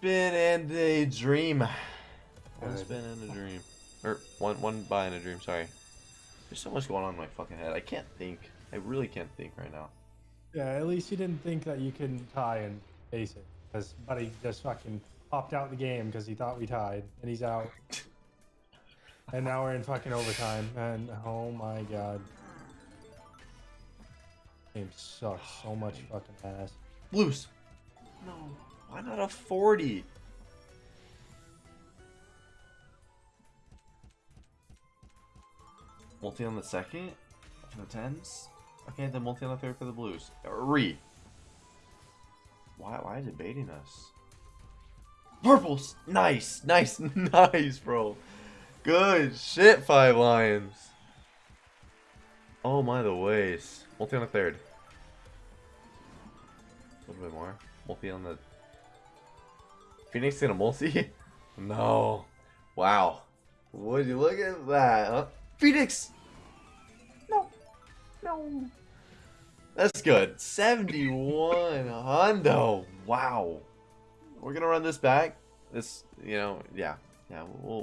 spin and a dream. One Good. spin and a dream. Or one one buy and a dream, sorry. There's so much going on in my fucking head. I can't think. I really can't think right now. Yeah, at least you didn't think that you couldn't tie and face it. Because Buddy just fucking popped out the game because he thought we tied, and he's out. and now we're in fucking overtime, and oh my god. Game sucks so much fucking ass. Blues. No. Why not a 40? Multi on the second for the tens. Okay, then multi on the third for the blues. Re. Why? Why is it baiting us? Purples. Nice, nice, nice, bro. Good shit, five lions. Oh my, the ways. Multi on the third. A little bit more. Multi on the. Phoenix in a multi? no. Wow. Would you look at that? Huh? Phoenix! No. No. That's good. 71 Hondo. Wow. We're gonna run this back. This, you know, yeah. Yeah, we'll,